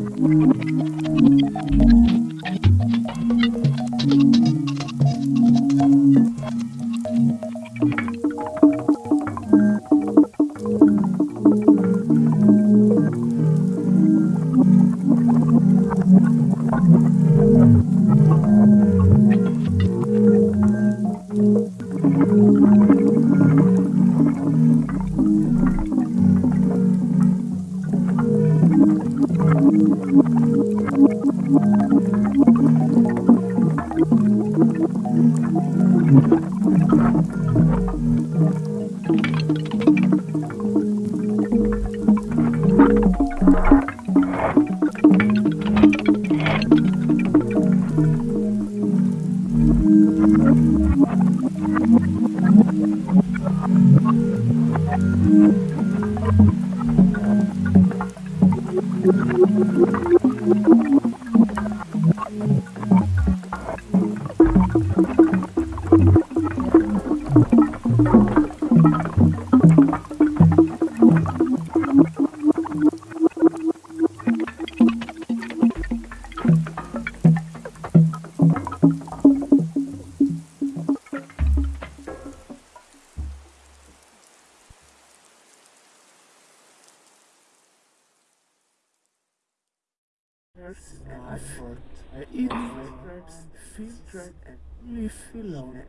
Thank you. you feel alright?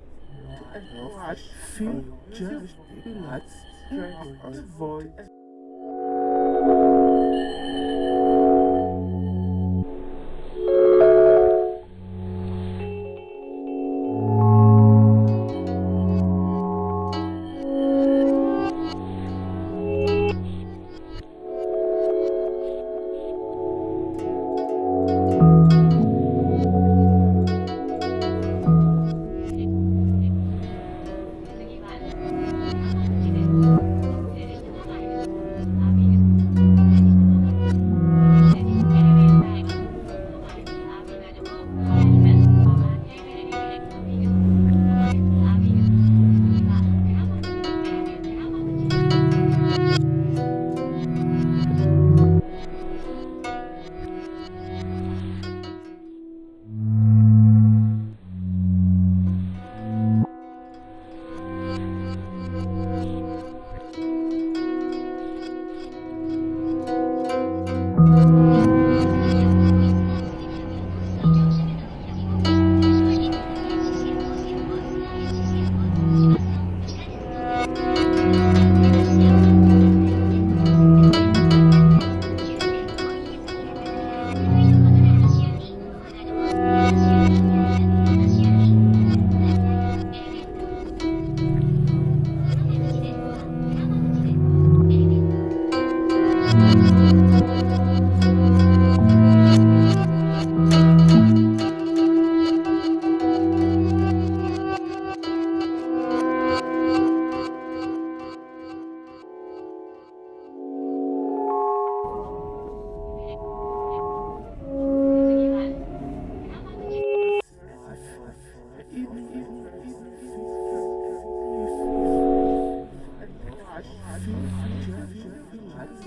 I feel just relaxed, straight, void.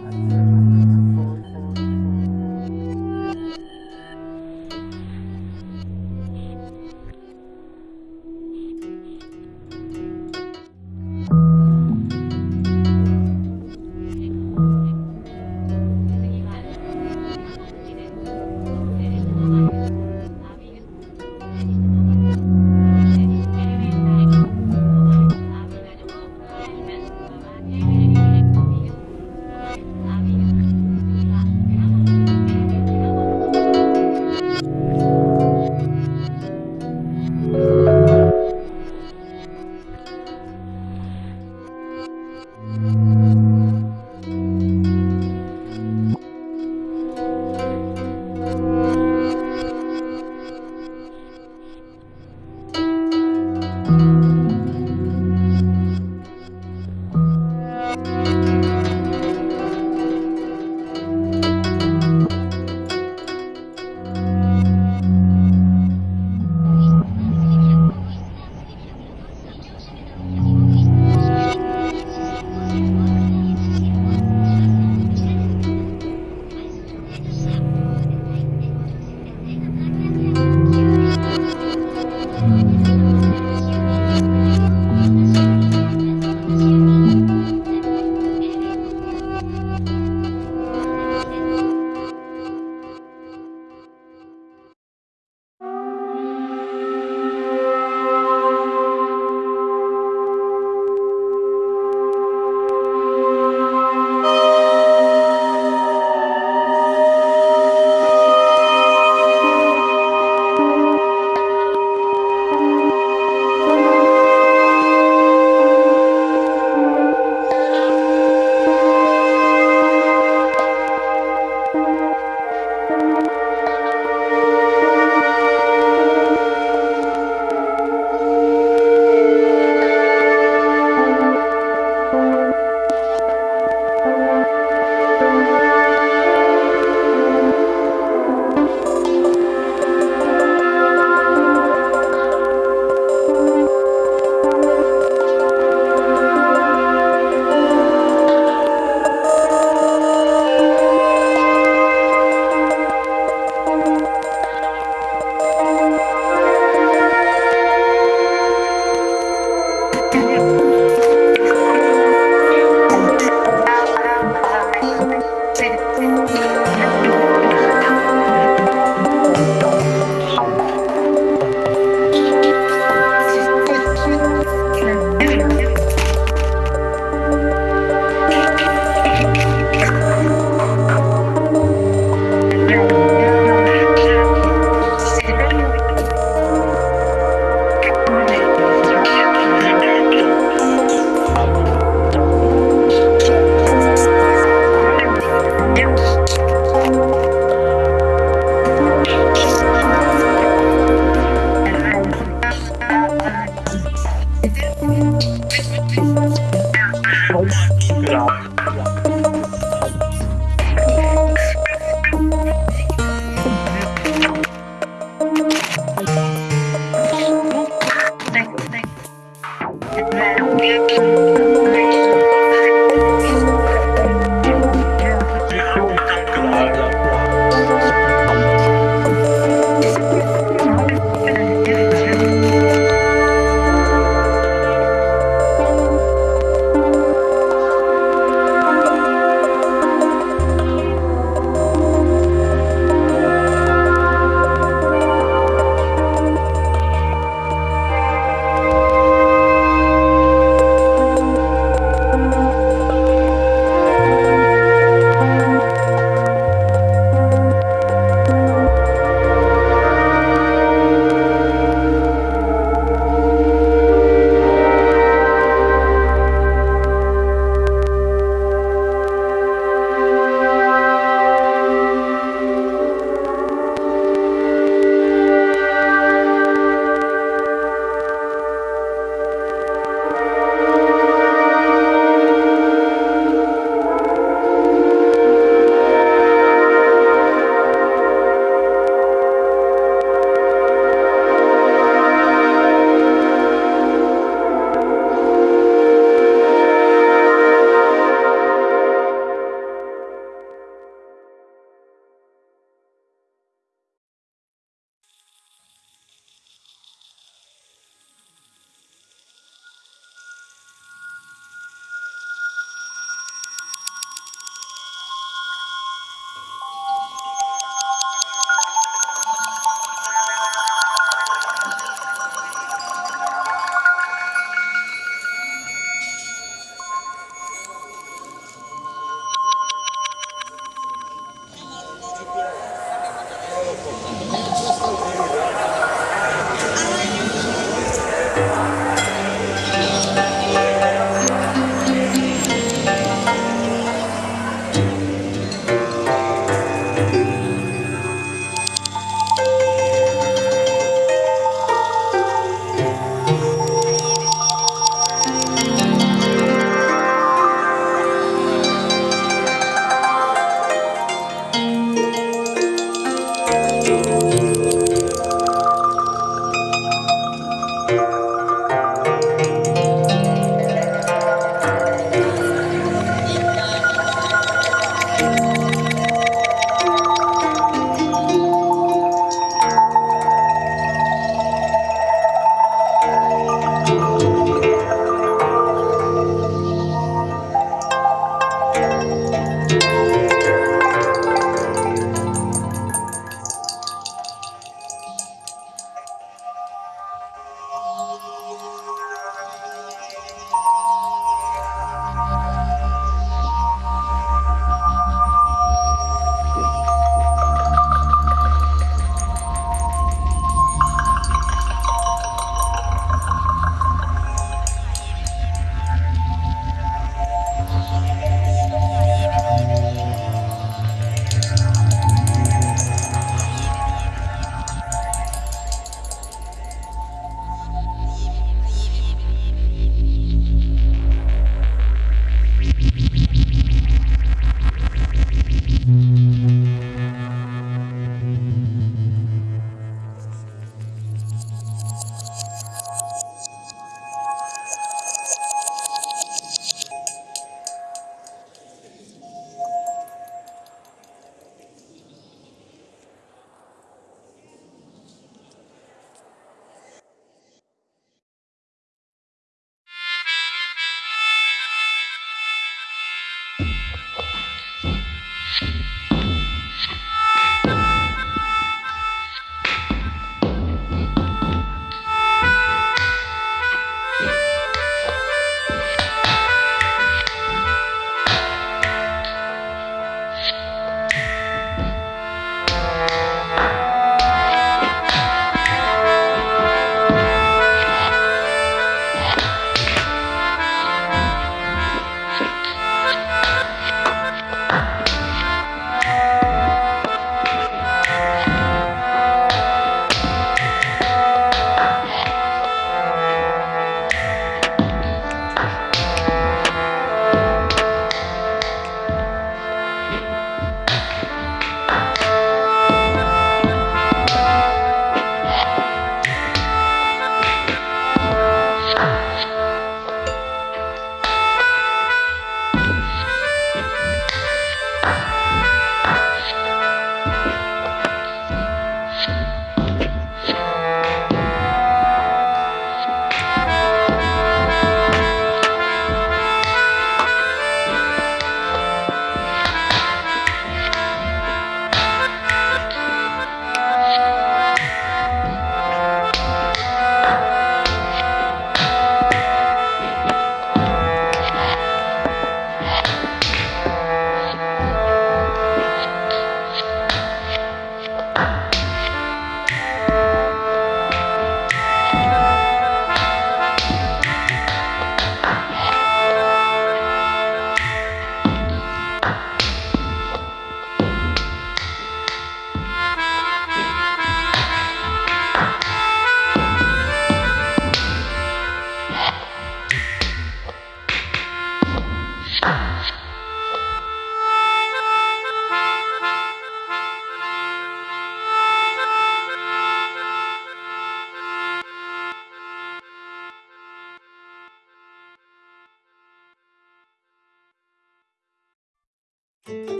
Tschüss.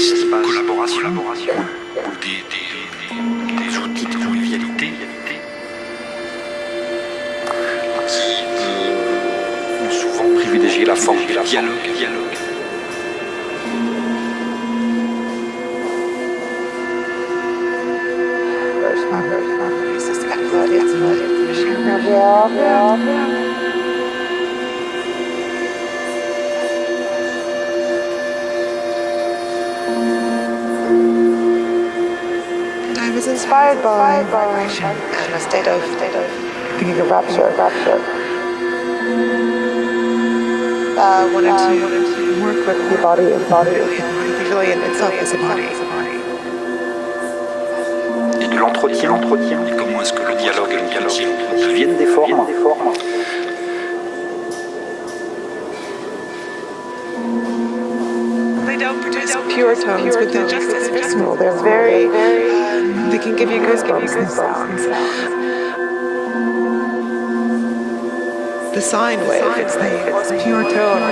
Espaces collaboration, ou des, des- des outils de convivialité. Qui euh, ont souvent privilégié la forme du dialogue. dialogue. By vibration and a state of, state of thinking of rapture. rapture. Uh, wanted, to work with the body and body. The pavilion itself is a body. et de l'entretien, l'entretien, Et comment est-ce que le dialogue et le dialogue deviennent des formes, des formes. They don't produce pure tones, but they're just as visceral. They're very, um, they can give you goosebumps and sounds. The sine wave, it's the it's pure tone.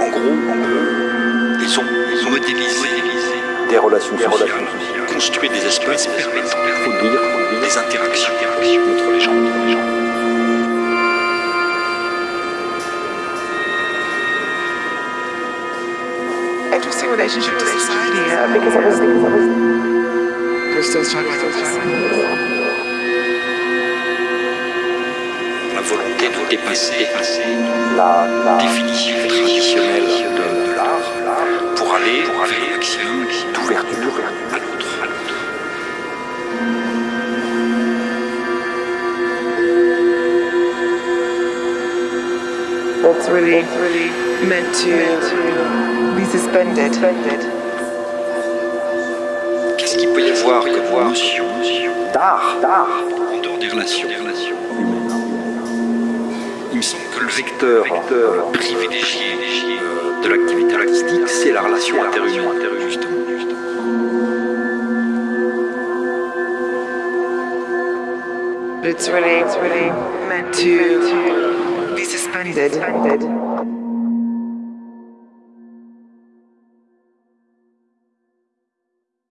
En gros, ils ont ils ont modélisé Des relations des sociales, construit des espaces permettant faut des interactions entre les gens. entre les gens. Interesting relationship to society, uh, because I was, because I was, we're still struggling. La volonté de dépasser, la, la définition traditionnelle de, de l'art pour aller, pour aller vers un maximum d'ouverture, à That's really, really meant to be suspended. Qu'est-ce qu'il peut y avoir comme notion d'art, d'art en dehors des relations Il me semble que le vecteur, privilégié euh, de l'activité artistique, c'est la relation interhumaine, justement. But it's really, it's really meant to be suspended.